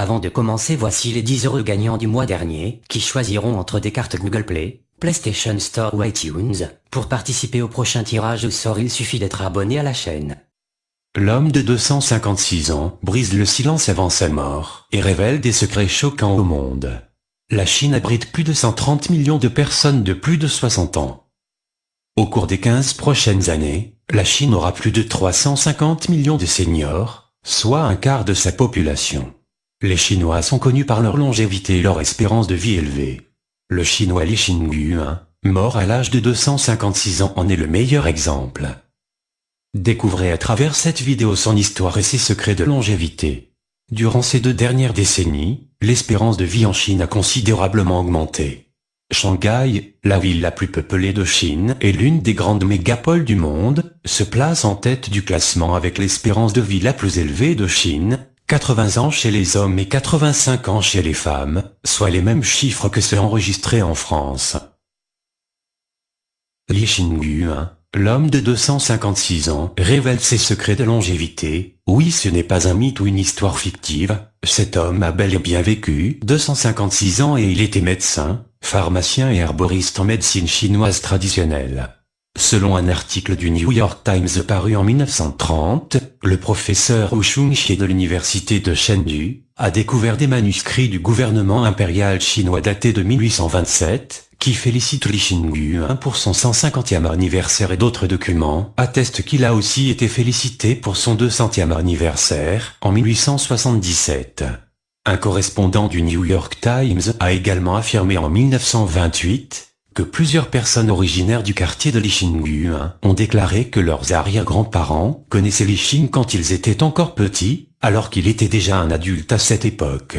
Avant de commencer voici les 10 heureux gagnants du mois dernier, qui choisiront entre des cartes Google Play, PlayStation Store ou iTunes. Pour participer au prochain tirage au sort il suffit d'être abonné à la chaîne. L'homme de 256 ans brise le silence avant sa mort et révèle des secrets choquants au monde. La Chine abrite plus de 130 millions de personnes de plus de 60 ans. Au cours des 15 prochaines années, la Chine aura plus de 350 millions de seniors, soit un quart de sa population. Les Chinois sont connus par leur longévité et leur espérance de vie élevée. Le Chinois Li Xingguan, mort à l'âge de 256 ans en est le meilleur exemple. Découvrez à travers cette vidéo son histoire et ses secrets de longévité. Durant ces deux dernières décennies, l'espérance de vie en Chine a considérablement augmenté. Shanghai, la ville la plus peuplée de Chine et l'une des grandes mégapoles du monde, se place en tête du classement avec l'espérance de vie la plus élevée de Chine, 80 ans chez les hommes et 85 ans chez les femmes, soit les mêmes chiffres que ceux enregistrés en France. Li Xingguan, l'homme de 256 ans, révèle ses secrets de longévité. Oui ce n'est pas un mythe ou une histoire fictive, cet homme a bel et bien vécu 256 ans et il était médecin, pharmacien et herboriste en médecine chinoise traditionnelle. Selon un article du New York Times paru en 1930, le professeur Shunxie de l'université de Chengdu, a découvert des manuscrits du gouvernement impérial chinois datés de 1827, qui félicitent Li Xingguan pour son 150e anniversaire et d'autres documents attestent qu'il a aussi été félicité pour son 200e anniversaire, en 1877. Un correspondant du New York Times a également affirmé en 1928 que plusieurs personnes originaires du quartier de Lixingguan ont déclaré que leurs arrière-grands-parents connaissaient Lixing quand ils étaient encore petits, alors qu'il était déjà un adulte à cette époque.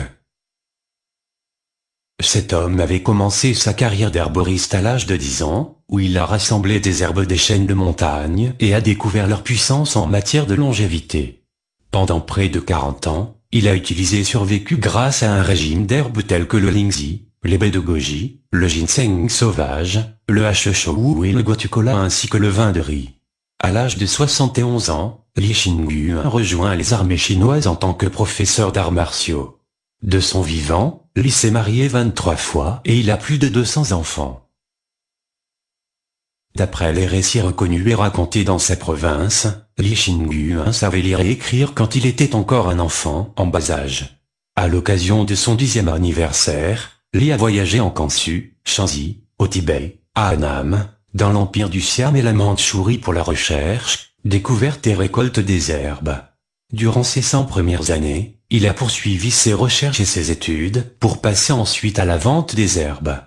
Cet homme avait commencé sa carrière d'herboriste à l'âge de 10 ans, où il a rassemblé des herbes des chaînes de montagne et a découvert leur puissance en matière de longévité. Pendant près de 40 ans, il a utilisé et survécu grâce à un régime d'herbes tels que le lingzi, les baies de goji, le ginseng sauvage, le hachechou et le guatucola ainsi que le vin de riz. À l'âge de 71 ans, Li Xingguan rejoint les armées chinoises en tant que professeur d'arts martiaux. De son vivant, Li s'est marié 23 fois et il a plus de 200 enfants. D'après les récits reconnus et racontés dans sa province, Li Xingguan savait lire et écrire quand il était encore un enfant en bas âge. À l'occasion de son dixième anniversaire, Li a voyagé en Kansu, Shanxi, au Tibet, à Annam, dans l'empire du Siam et la Mandchourie pour la recherche, découverte et récolte des herbes. Durant ses 100 premières années, il a poursuivi ses recherches et ses études pour passer ensuite à la vente des herbes.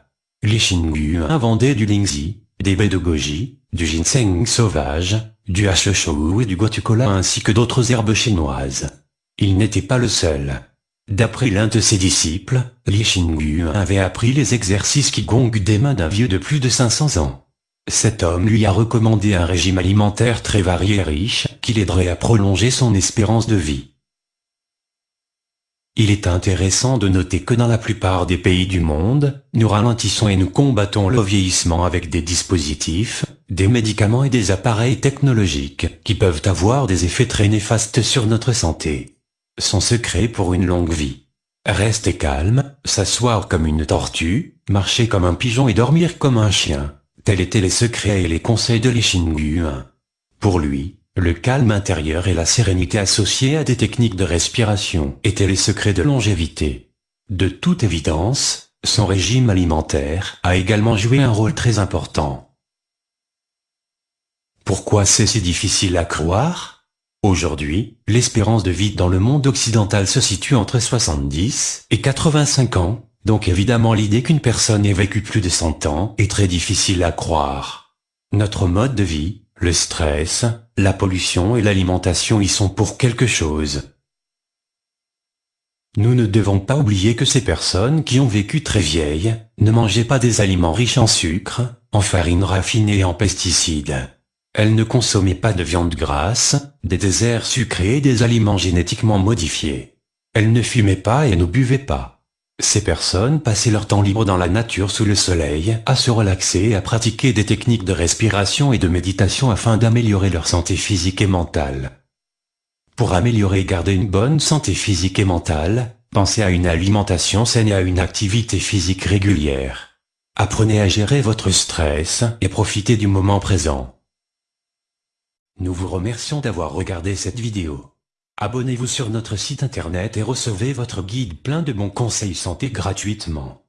Li Xingguan vendait du lingzi, des baies de goji, du ginseng sauvage, du hachechou et du guatucola ainsi que d'autres herbes chinoises. Il n'était pas le seul. D'après l'un de ses disciples, Li Xingguan avait appris les exercices qui gongent des mains d'un vieux de plus de 500 ans. Cet homme lui a recommandé un régime alimentaire très varié et riche, qui l'aiderait à prolonger son espérance de vie. Il est intéressant de noter que dans la plupart des pays du monde, nous ralentissons et nous combattons le vieillissement avec des dispositifs, des médicaments et des appareils technologiques qui peuvent avoir des effets très néfastes sur notre santé. Son secret pour une longue vie. Rester calme, s'asseoir comme une tortue, marcher comme un pigeon et dormir comme un chien. Tels étaient les secrets et les conseils de Li Pour lui, le calme intérieur et la sérénité associée à des techniques de respiration étaient les secrets de longévité. De toute évidence, son régime alimentaire a également joué un rôle très important. Pourquoi c'est si difficile à croire? Aujourd'hui, l'espérance de vie dans le monde occidental se situe entre 70 et 85 ans, donc évidemment l'idée qu'une personne ait vécu plus de 100 ans est très difficile à croire. Notre mode de vie, le stress, la pollution et l'alimentation y sont pour quelque chose. Nous ne devons pas oublier que ces personnes qui ont vécu très vieilles, ne mangeaient pas des aliments riches en sucre, en farine raffinée et en pesticides. Elle ne consommait pas de viande grasse, des déserts sucrés et des aliments génétiquement modifiés. Elle ne fumait pas et ne buvait pas. Ces personnes passaient leur temps libre dans la nature sous le soleil, à se relaxer et à pratiquer des techniques de respiration et de méditation afin d'améliorer leur santé physique et mentale. Pour améliorer et garder une bonne santé physique et mentale, Pensez à une alimentation saine et à une activité physique régulière. Apprenez à gérer votre stress et profitez du moment présent. Nous vous remercions d'avoir regardé cette vidéo. Abonnez-vous sur notre site internet et recevez votre guide plein de bons conseils santé gratuitement.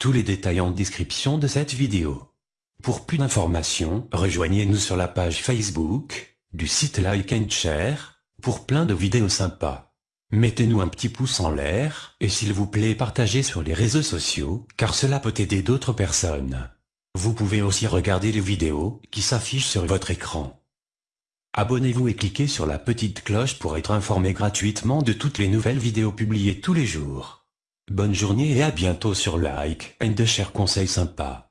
Tous les détails en description de cette vidéo. Pour plus d'informations, rejoignez-nous sur la page Facebook, du site Like and Share, pour plein de vidéos sympas. Mettez-nous un petit pouce en l'air, et s'il vous plaît partagez sur les réseaux sociaux, car cela peut aider d'autres personnes. Vous pouvez aussi regarder les vidéos, qui s'affichent sur votre écran. Abonnez-vous et cliquez sur la petite cloche pour être informé gratuitement de toutes les nouvelles vidéos publiées tous les jours. Bonne journée et à bientôt sur Like and Share Conseils sympas.